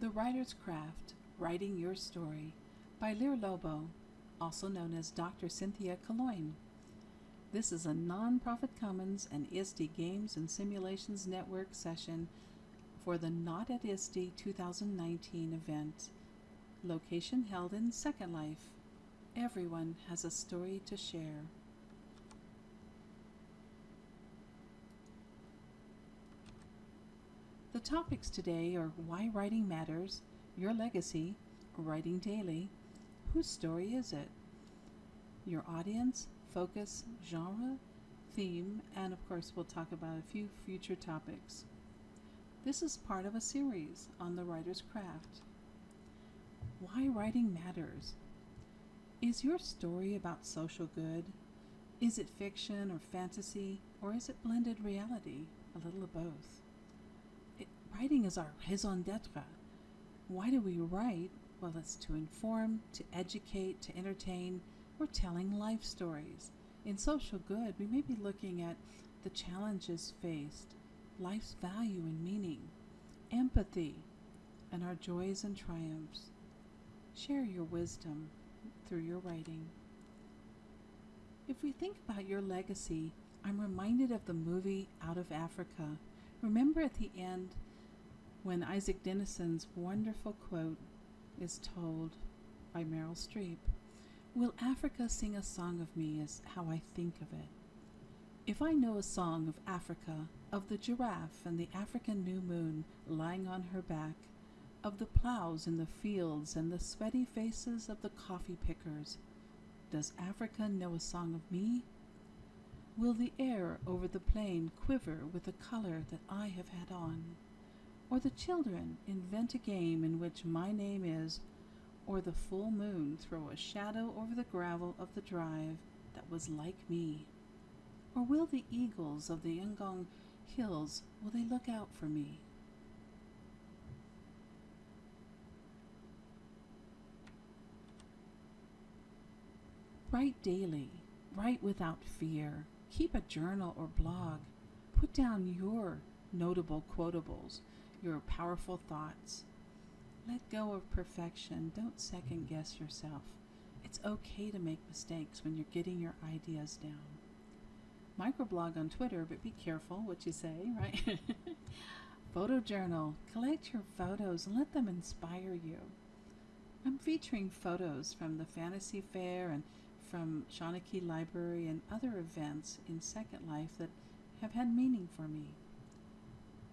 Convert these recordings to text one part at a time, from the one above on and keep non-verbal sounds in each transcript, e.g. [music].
The Writer's Craft Writing Your Story by Lyr Lobo, also known as Dr. Cynthia Calongne. This is a non-profit commons and ISTE Games and Simulations Network session for the Not at ISTE 2019 event. Location held in Second Life. Everyone has a story to share. The topics today are why writing matters, your legacy, writing daily, whose story is it, your audience, focus, genre, theme, and of course we'll talk about a few future topics. This is part of a series on the writer's craft. Why writing matters. Is your story about social good? Is it fiction or fantasy, or is it blended reality? A little of both. Writing is our raison d'etre. Why do we write? Well, it's to inform, to educate, to entertain. We're telling life stories. In social good, we may be looking at the challenges faced, life's value and meaning, empathy, and our joys and triumphs. Share your wisdom through your writing. If we think about your legacy, I'm reminded of the movie Out of Africa. Remember at the end, when Isak Dinesen's wonderful quote is told by Meryl Streep Will Africa sing a song of me is how I think of it. If I know a song of Africa, of the giraffe and the African new moon lying on her back, of the plows in the fields and the sweaty faces of the coffee pickers, does Africa know a song of me? Will the air over the plain quiver with the color that I have had on? Or the children invent a game in which my name is, or the full moon throw a shadow over the gravel of the drive that was like me? Or will the eagles of the Ngong hills, will they look out for me? Write daily. Write without fear. Keep a journal or blog. Put down your notable quotables your powerful thoughts. Let go of perfection. Don't second guess yourself. It's okay to make mistakes when you're getting your ideas down. Microblog on Twitter, but be careful what you say, right? [laughs] Photo journal. Collect your photos and let them inspire you. I'm featuring photos from the Fantasy Fair and from Seanchai Library and other events in Second Life that have had meaning for me.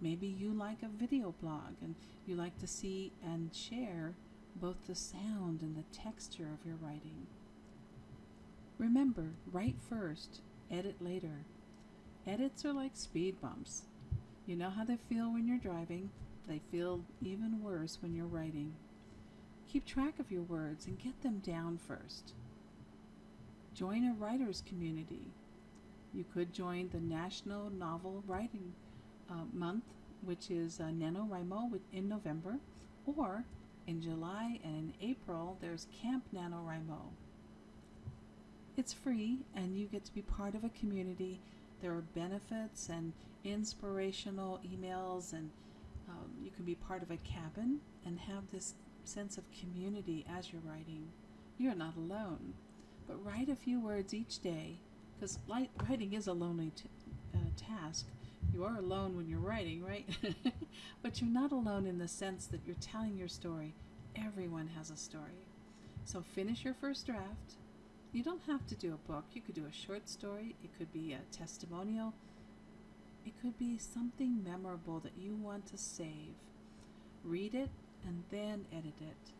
Maybe you like a video blog and you like to see and share both the sound and the texture of your writing. Remember, write first, edit later. Edits are like speed bumps. You know how they feel when you're driving, they feel even worse when you're writing. Keep track of your words and get them down first. Join a writer's community. You could join the National Novel Writing uh, month, which is uh, NaNoWriMo in November, or in July and in April, there's Camp NaNoWriMo. It's free, and you get to be part of a community. There are benefits and inspirational emails, and um, you can be part of a cabin and have this sense of community as you're writing. You're not alone, but write a few words each day, because writing is a lonely uh, task you are alone when you're writing, right? [laughs] but you're not alone in the sense that you're telling your story. Everyone has a story. So finish your first draft. You don't have to do a book. You could do a short story. It could be a testimonial. It could be something memorable that you want to save. Read it and then edit it.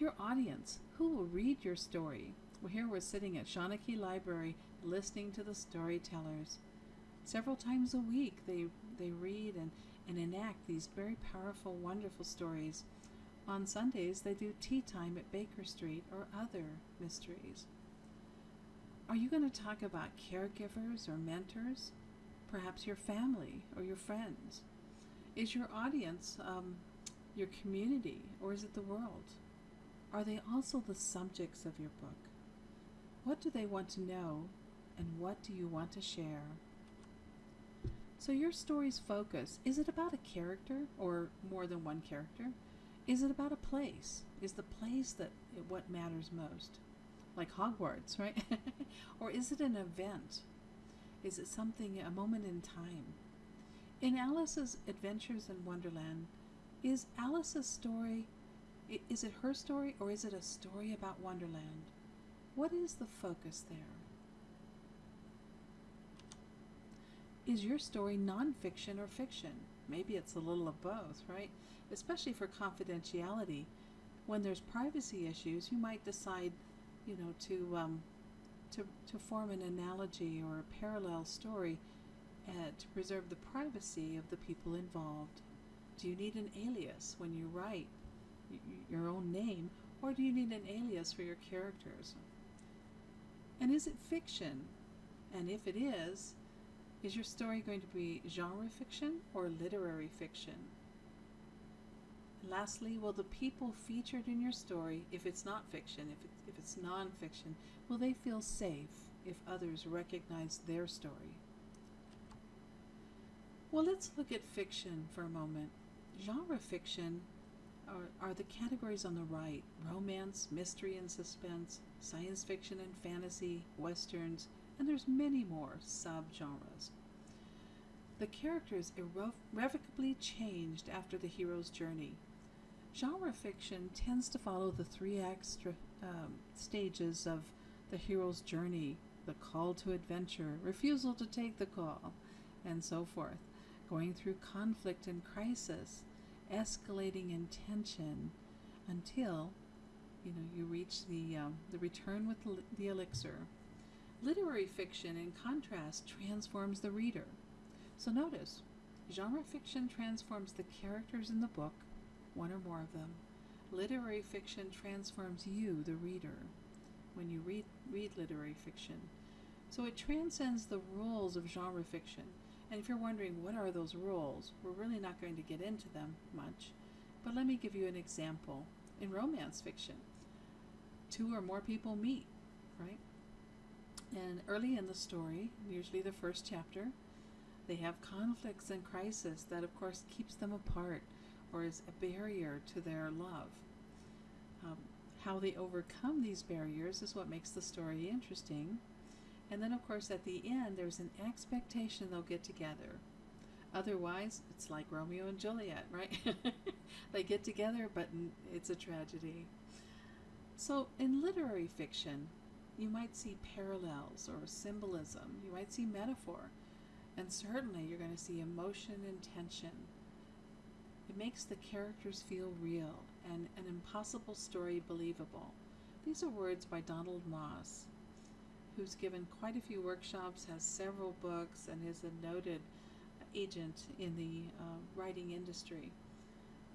Your audience, who will read your story? Well, here we're sitting at Seanchai Library listening to the storytellers. Several times a week, they, they read and, and enact these very powerful, wonderful stories. On Sundays, they do tea time at Baker Street or other mysteries. Are you going to talk about caregivers or mentors? Perhaps your family or your friends? Is your audience um, your community or is it the world? Are they also the subjects of your book? What do they want to know and what do you want to share? So, your story's focus is it about a character or more than one character? Is it about a place? Is the place that what matters most? Like Hogwarts, right? [laughs] or is it an event? Is it something, a moment in time? In Alice's Adventures in Wonderland, is Alice's story, is it her story or is it a story about Wonderland? What is the focus there? Is your story nonfiction or fiction? Maybe it's a little of both, right? Especially for confidentiality. When there's privacy issues, you might decide, you know, to um, to to form an analogy or a parallel story uh, to preserve the privacy of the people involved. Do you need an alias when you write your own name, or do you need an alias for your characters? And is it fiction? And if it is, is your story going to be genre fiction or literary fiction? lastly, will the people featured in your story, if it's not fiction, if, it, if it's non-fiction, will they feel safe if others recognize their story? Well, let's look at fiction for a moment. Genre fiction are, are the categories on the right romance, mystery and suspense, science fiction and fantasy, westerns, and there's many more subgenres. The characters irrevocably changed after the hero's journey. Genre fiction tends to follow the three extra um, stages of the hero's journey the call to adventure, refusal to take the call, and so forth, going through conflict and crisis, escalating in tension until you know you reach the um, the return with the, the elixir. Literary fiction, in contrast, transforms the reader. So notice, genre fiction transforms the characters in the book one or more of them. Literary fiction transforms you, the reader, when you read, read literary fiction. So it transcends the rules of genre fiction. And if you're wondering what are those rules, we're really not going to get into them much. But let me give you an example. In romance fiction, two or more people meet, right? And early in the story, usually the first chapter, they have conflicts and crisis that, of course, keeps them apart or is a barrier to their love. Um, how they overcome these barriers is what makes the story interesting. And then, of course, at the end, there's an expectation they'll get together. Otherwise, it's like Romeo and Juliet, right? [laughs] they get together, but it's a tragedy. So, in literary fiction, you might see parallels or symbolism, you might see metaphor, and certainly you're going to see emotion and tension. It makes the characters feel real and an impossible story believable. These are words by Donald Maass, who's given quite a few workshops, has several books, and is a noted agent in the uh, writing industry.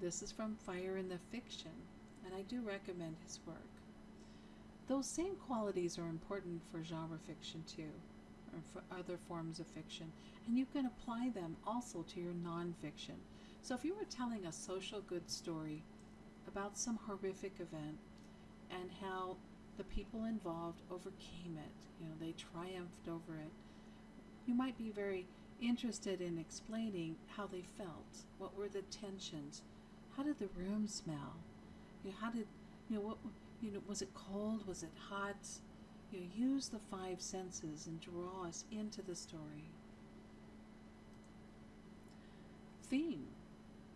This is from Fire in the Fiction, and I do recommend his work. Those same qualities are important for genre fiction too, or for other forms of fiction, and you can apply them also to your nonfiction. So if you were telling a social good story about some horrific event and how the people involved overcame it, you know, they triumphed over it, you might be very interested in explaining how they felt. What were the tensions? How did the room smell? You know, how did you know what you know was it cold? Was it hot? You know, use the five senses and draw us into the story. Theme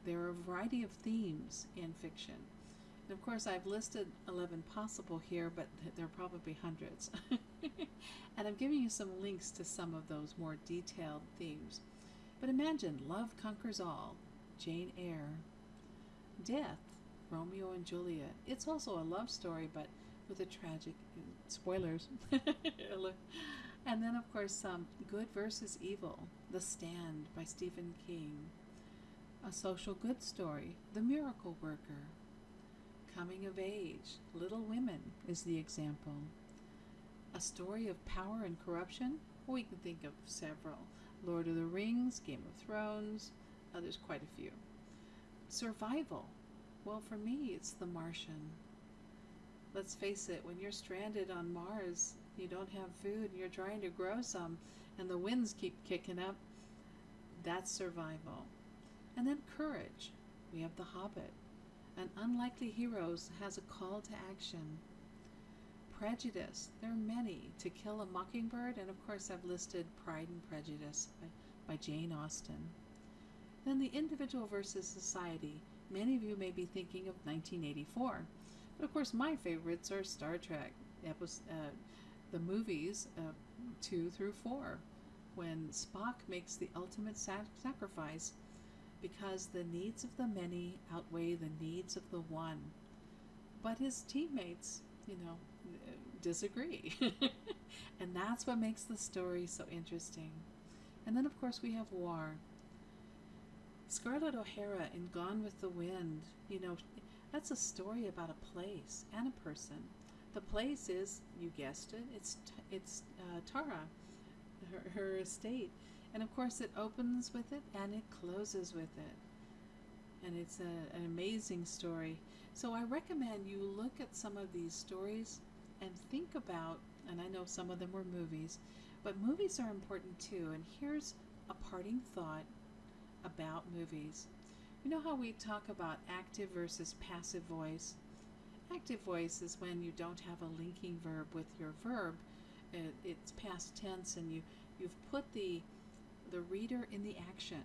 there are a variety of themes in fiction. And of course, I've listed 11 possible here, but there are probably hundreds. [laughs] and I'm giving you some links to some of those more detailed themes. But imagine love conquers all, Jane Eyre. Death, Romeo and Juliet. It's also a love story, but with a tragic spoilers. [laughs] and then, of course, um, Good versus Evil, The Stand by Stephen King. A social good story, The Miracle Worker. Coming of Age, Little Women is the example. A story of power and corruption? We can think of several. Lord of the Rings, Game of Thrones, uh, there's quite a few. Survival. Well, for me, it's The Martian. Let's face it, when you're stranded on Mars, you don't have food, you're trying to grow some, and the winds keep kicking up, That's survival. And then courage. We have The Hobbit. An unlikely heroes has a call to action. Prejudice. There are many. To Kill a Mockingbird, and of course, I've listed Pride and Prejudice by, by Jane Austen. Then the individual versus society. Many of you may be thinking of 1984. But of course, my favorites are Star Trek, episode, uh, the movies uh, 2 through 4, when Spock makes the ultimate sac- sacrifice because the needs of the many outweigh the needs of the one. But his teammates, you know, disagree. [laughs] and that's what makes the story so interesting. And then, of course, we have war. Scarlett O'Hara in Gone with the Wind, you know, that's a story about a place and a person. The place is, you guessed it, it's it's uh, Tara, her, her estate, and of course it opens with it and it closes with it, and it's a, an amazing story. So I recommend you look at some of these stories and think about, and I know some of them were movies, but movies are important too. And here's a parting thought about movies. You know how we talk about active versus passive voice? Active voice is when you don't have a linking verb with your verb. It, it's past tense and you, you've put the, the reader in the action.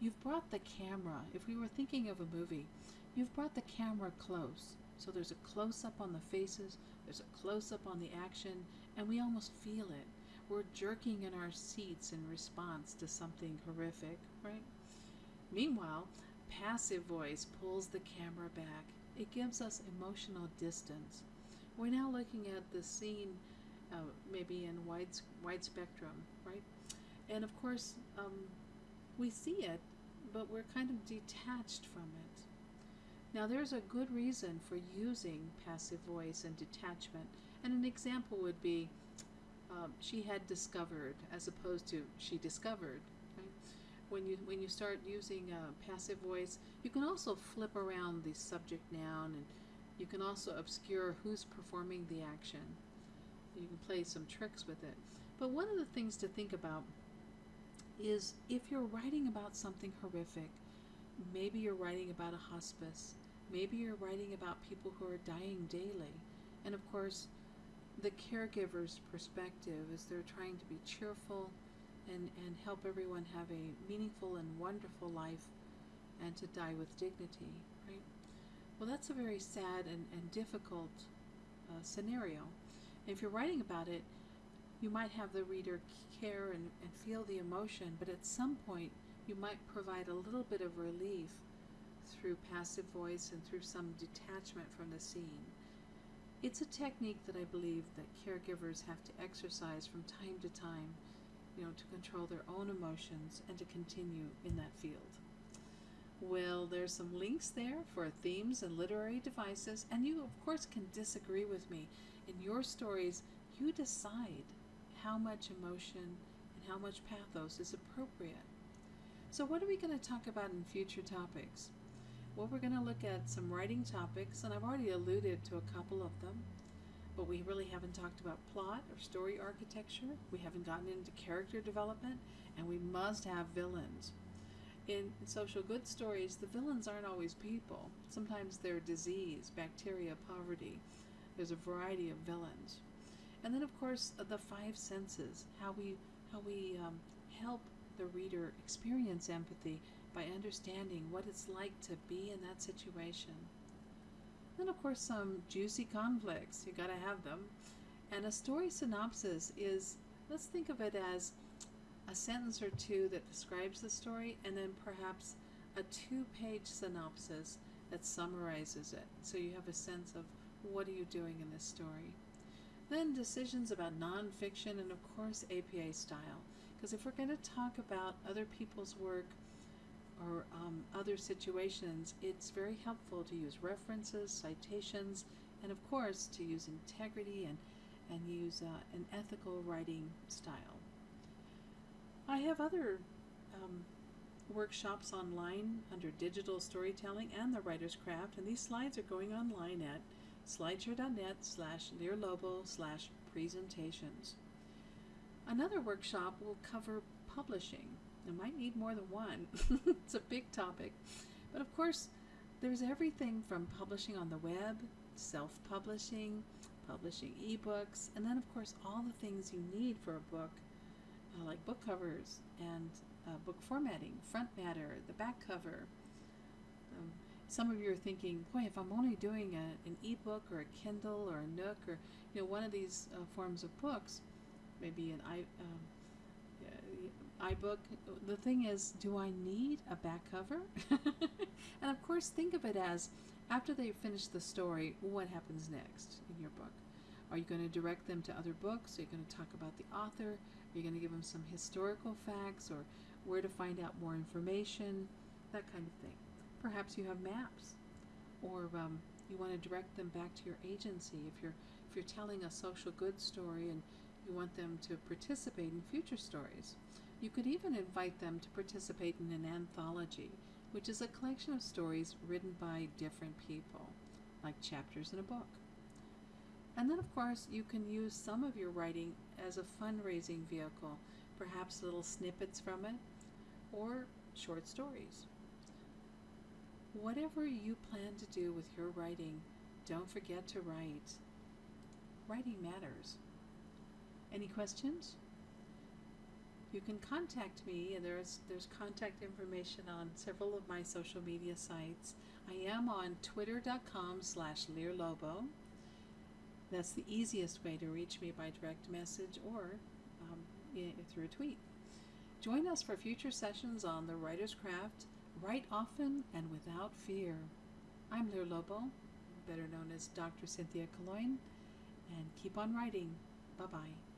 You've brought the camera, if we were thinking of a movie, you've brought the camera close. So there's a close up on the faces, there's a close up on the action, and we almost feel it. We're jerking in our seats in response to something horrific, right? Meanwhile, passive voice pulls the camera back. It gives us emotional distance. We're now looking at the scene uh, maybe in wide, wide spectrum, right? And of course, um, we see it, but we're kind of detached from it. Now, there's a good reason for using passive voice and detachment. And an example would be um, she had discovered as opposed to she discovered when you when you start using uh, passive voice, you can also flip around the subject noun, and you can also obscure who's performing the action. You can play some tricks with it. But one of the things to think about is if you're writing about something horrific, maybe you're writing about a hospice, maybe you're writing about people who are dying daily, and of course, the caregiver's perspective is they're trying to be cheerful and, and help everyone have a meaningful and wonderful life and to die with dignity, right? Well, that's a very sad and, and difficult uh, scenario. And if you're writing about it, you might have the reader care and, and feel the emotion, but at some point you might provide a little bit of relief through passive voice and through some detachment from the scene. It's a technique that I believe that caregivers have to exercise from time to time you know, to control their own emotions and to continue in that field. Well, there's some links there for themes and literary devices, and you, of course, can disagree with me. In your stories, you decide how much emotion and how much pathos is appropriate. So, what are we going to talk about in future topics? Well, we're going to look at some writing topics, and I've already alluded to a couple of them but we really haven't talked about plot or story architecture. We haven't gotten into character development, and we must have villains. In social good stories, the villains aren't always people. Sometimes they're disease, bacteria, poverty. There's a variety of villains. And then, of course, the five senses, how we, how we um, help the reader experience empathy by understanding what it's like to be in that situation. Then, of course, some juicy conflicts. You gotta have them. And a story synopsis is, let's think of it as a sentence or two that describes the story, and then perhaps a two page synopsis that summarizes it. So you have a sense of what are you doing in this story. Then decisions about nonfiction and, of course, APA style. Because if we're going to talk about other people's work, or um, other situations, it's very helpful to use references, citations, and of course to use integrity and, and use uh, an ethical writing style. I have other um, workshops online under digital storytelling and the writer's craft, and these slides are going online at slideshare.net slash lyrlobo slash presentations. Another workshop will cover publishing I might need more than one. [laughs] it's a big topic. But of course, there's everything from publishing on the web, self publishing, publishing ebooks, and then, of course, all the things you need for a book, uh, like book covers and uh, book formatting, front matter, the back cover. Um, some of you are thinking, boy, if I'm only doing a, an ebook or a Kindle or a Nook or you know one of these uh, forms of books, maybe an i um, iBook. The thing is, do I need a back cover? [laughs] and of course, think of it as after they finish the story, what happens next in your book? Are you going to direct them to other books? Are you going to talk about the author? Are you going to give them some historical facts or where to find out more information? That kind of thing. Perhaps you have maps, or um, you want to direct them back to your agency if you're if you're telling a social good story and you want them to participate in future stories. You could even invite them to participate in an anthology, which is a collection of stories written by different people, like chapters in a book. And then, of course, you can use some of your writing as a fundraising vehicle, perhaps little snippets from it, or short stories. Whatever you plan to do with your writing, don't forget to write. Writing matters. Any questions? you can contact me and there's there's contact information on several of my social media sites. I am on twitter.com slash lyrlobo. That's the easiest way to reach me by direct message or um, through a tweet. Join us for future sessions on the writer's craft write often and without fear. I'm lyr lobo better known as dr cynthia Calongne, and keep on writing. Bye bye